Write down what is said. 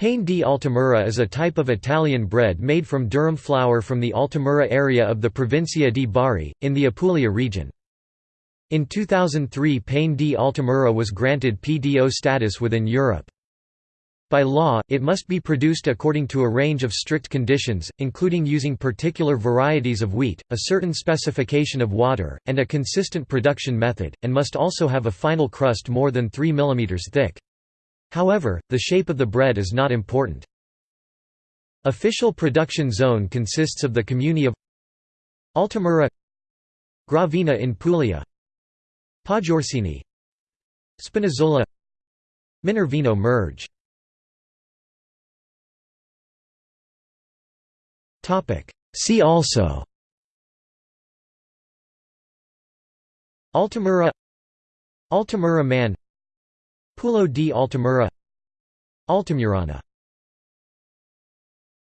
Pane di Altamura is a type of Italian bread made from durum flour from the Altamura area of the Provincia di Bari, in the Apulia region. In 2003 Pane di Altamura was granted PDO status within Europe. By law, it must be produced according to a range of strict conditions, including using particular varieties of wheat, a certain specification of water, and a consistent production method, and must also have a final crust more than 3 mm thick. However, the shape of the bread is not important. Official production zone consists of the comuni of Altamura Gravina in Puglia Poggiorsini Spinazzola Minervino Murge See also Altamura Altamura man Pulo di Altamura. Altamurana